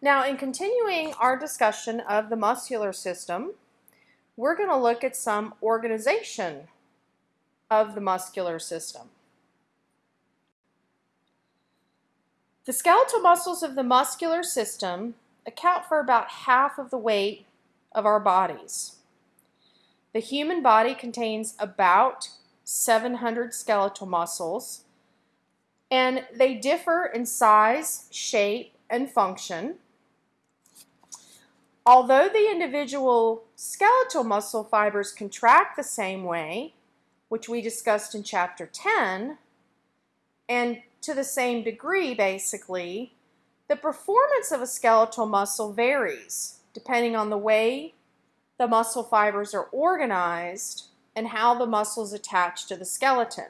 Now, in continuing our discussion of the muscular system, we're going to look at some organization of the muscular system. The skeletal muscles of the muscular system account for about half of the weight of our bodies. The human body contains about 700 skeletal muscles, and they differ in size, shape, and function. Although the individual skeletal muscle fibers contract the same way, which we discussed in chapter 10, and to the same degree basically, the performance of a skeletal muscle varies depending on the way the muscle fibers are organized and how the muscles attach to the skeleton.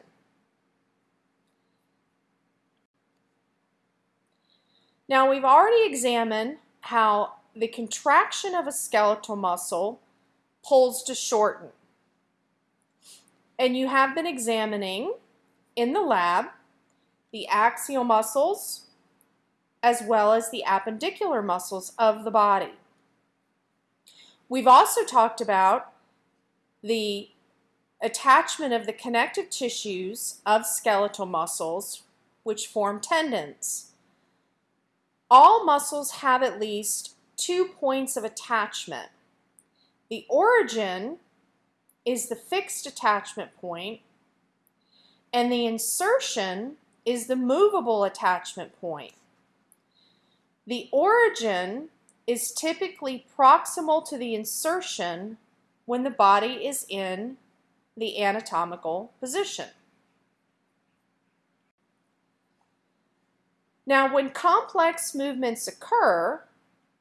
Now we've already examined how the contraction of a skeletal muscle pulls to shorten. And you have been examining in the lab the axial muscles as well as the appendicular muscles of the body. We've also talked about the attachment of the connective tissues of skeletal muscles which form tendons. All muscles have at least two points of attachment. The origin is the fixed attachment point, and the insertion is the movable attachment point. The origin is typically proximal to the insertion when the body is in the anatomical position. Now, when complex movements occur,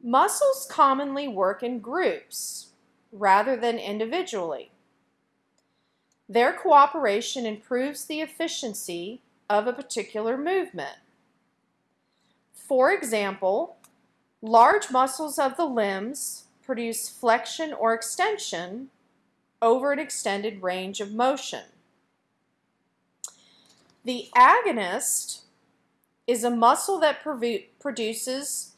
muscles commonly work in groups rather than individually. Their cooperation improves the efficiency of a particular movement. For example, large muscles of the limbs produce flexion or extension over an extended range of motion. The agonist is a muscle that produces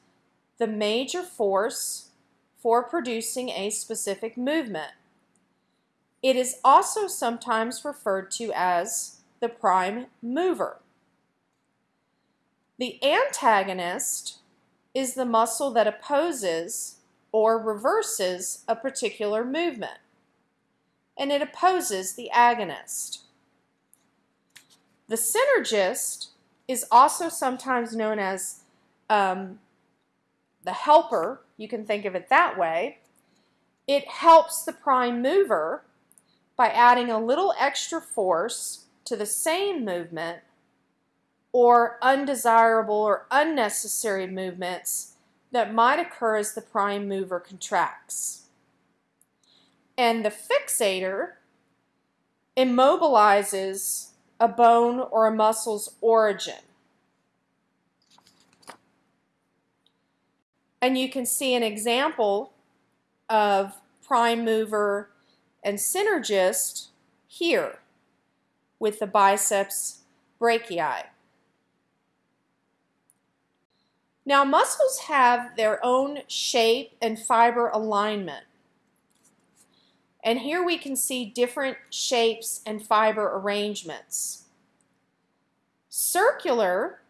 the major force for producing a specific movement. It is also sometimes referred to as the prime mover. The antagonist is the muscle that opposes or reverses a particular movement, and it opposes the agonist. The synergist is also sometimes known as um, the helper, you can think of it that way. It helps the prime mover by adding a little extra force to the same movement or undesirable or unnecessary movements that might occur as the prime mover contracts. And the fixator immobilizes a bone or a muscle's origin. And you can see an example of prime mover and synergist here with the biceps brachii. Now muscles have their own shape and fiber alignment. And here we can see different shapes and fiber arrangements. Circular,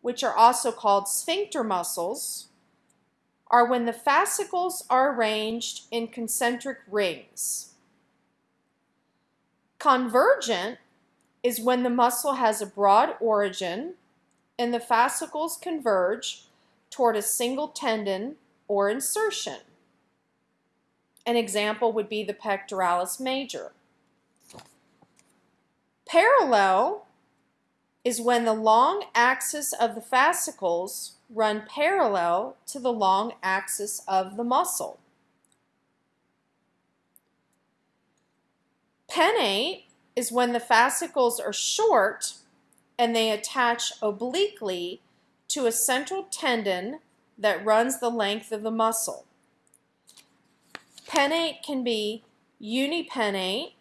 which are also called sphincter muscles, are when the fascicles are arranged in concentric rings. Convergent is when the muscle has a broad origin and the fascicles converge toward a single tendon or insertion. An example would be the pectoralis major. Parallel is when the long axis of the fascicles run parallel to the long axis of the muscle. Pennate is when the fascicles are short and they attach obliquely to a central tendon that runs the length of the muscle. Pennate can be unipennate,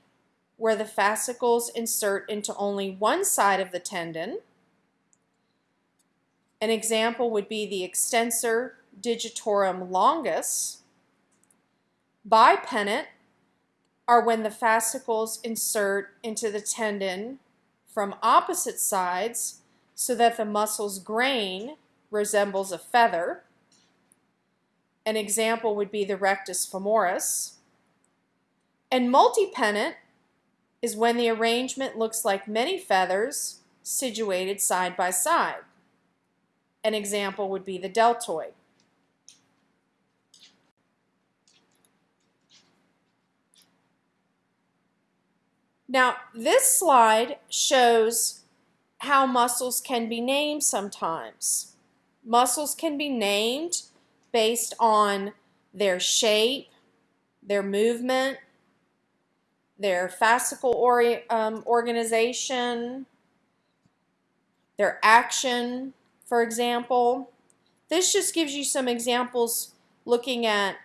where the fascicles insert into only one side of the tendon, An example would be the extensor digitorum longus. Bipennate are when the fascicles insert into the tendon from opposite sides so that the muscle's grain resembles a feather. An example would be the rectus femoris. And multipennate is when the arrangement looks like many feathers situated side by side. An example would be the deltoid. Now, this slide shows how muscles can be named sometimes. Muscles can be named based on their shape, their movement, their fascicle or, um, organization, their action, for example. This just gives you some examples looking at,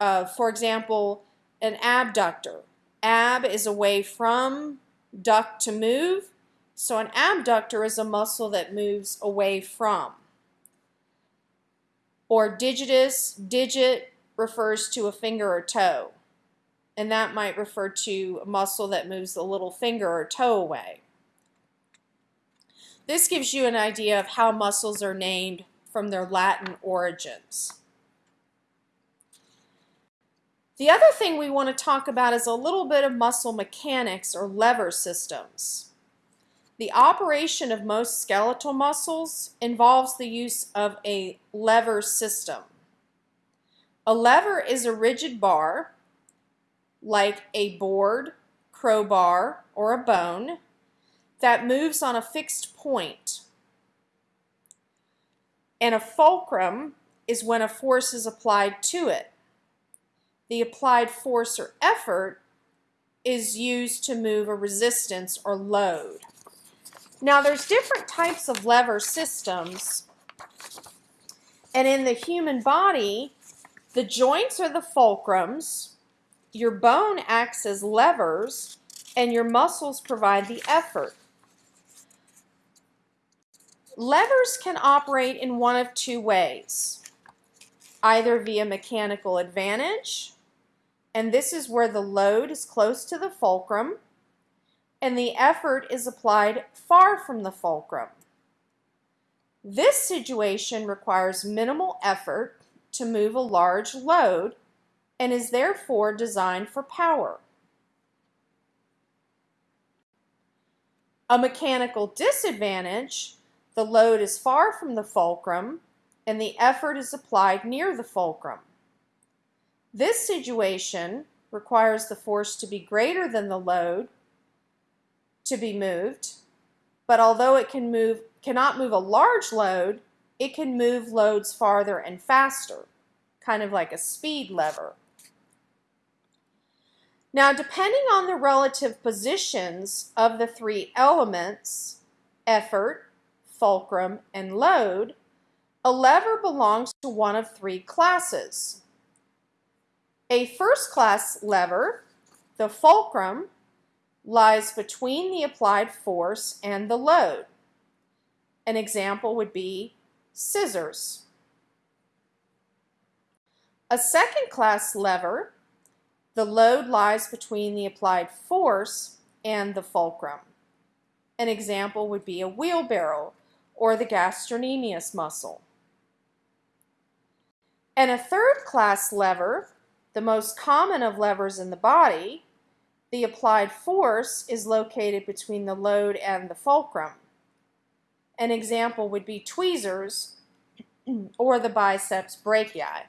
uh, for example, an abductor. Ab is away from, duct to move. So an abductor is a muscle that moves away from. Or digitus, digit refers to a finger or toe. And that might refer to a muscle that moves the little finger or toe away. This gives you an idea of how muscles are named from their Latin origins. The other thing we want to talk about is a little bit of muscle mechanics or lever systems. The operation of most skeletal muscles involves the use of a lever system. A lever is a rigid bar, like a board, crowbar, or a bone, that moves on a fixed point. And a fulcrum is when a force is applied to it. The applied force or effort is used to move a resistance or load. Now there's different types of lever systems and in the human body the joints are the fulcrums, your bone acts as levers, and your muscles provide the effort. Levers can operate in one of two ways, either via mechanical advantage, and this is where the load is close to the fulcrum, and the effort is applied far from the fulcrum. This situation requires minimal effort to move a large load and is therefore designed for power. A mechanical disadvantage, the load is far from the fulcrum and the effort is applied near the fulcrum. This situation requires the force to be greater than the load to be moved, but although it can move, cannot move a large load, it can move loads farther and faster, kind of like a speed lever. Now, depending on the relative positions of the three elements, effort, fulcrum, and load, a lever belongs to one of three classes. A first class lever, the fulcrum, lies between the applied force and the load. An example would be scissors. A second class lever, the load lies between the applied force and the fulcrum. An example would be a wheelbarrow or the gastrocnemius muscle. And a third class lever, the most common of levers in the body, the applied force is located between the load and the fulcrum. An example would be tweezers or the biceps brachii.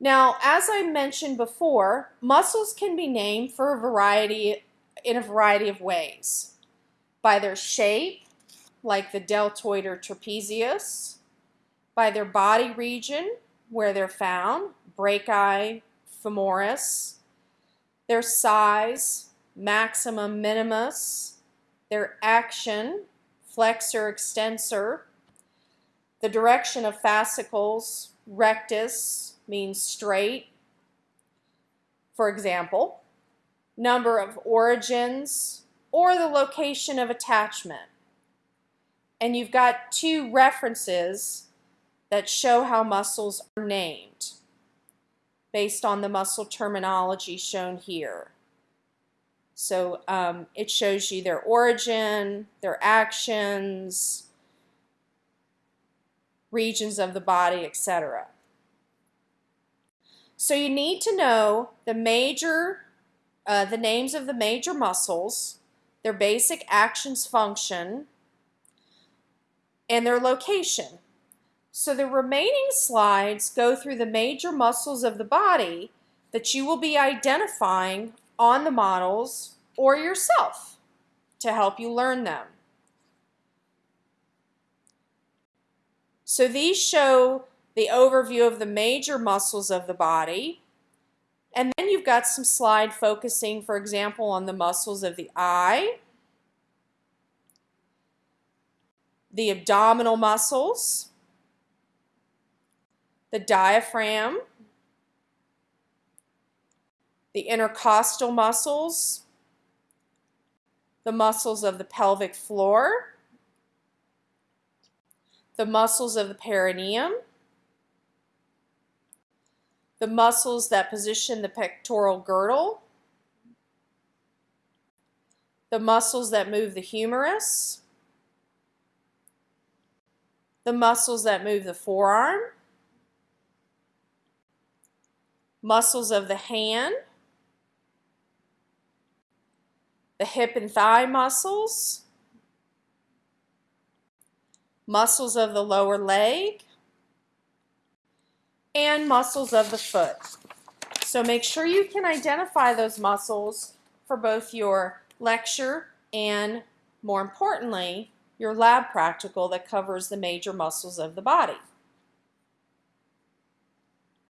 Now, as I mentioned before, muscles can be named for a variety in a variety of ways. By their shape, like the deltoid or trapezius, by their body region, where they're found, brachii, femoris, their size, maximus minimus, their action, flexor extensor, the direction of fascicles, rectus means straight, for example, number of origins, or the location of attachment. and you've got two references that show how muscles are named based on the muscle terminology shown here. So um, it shows you their origin, their actions, regions of the body, etc. So you need to know the major, uh, the names of the major muscles, their basic actions function, and their location. So the remaining slides go through the major muscles of the body that you will be identifying on the models or yourself to help you learn them. So these show the overview of the major muscles of the body. And then you've got some slide focusing, for example, on the muscles of the eye, the abdominal muscles, the diaphragm, the intercostal muscles, the muscles of the pelvic floor, the muscles of the perineum, the muscles that position the pectoral girdle, the muscles that move the humerus, the muscles that move the forearm, muscles of the hand, the hip and thigh muscles, muscles of the lower leg, and muscles of the foot. So make sure you can identify those muscles for both your lecture and, more importantly, your lab practical that covers the major muscles of the body.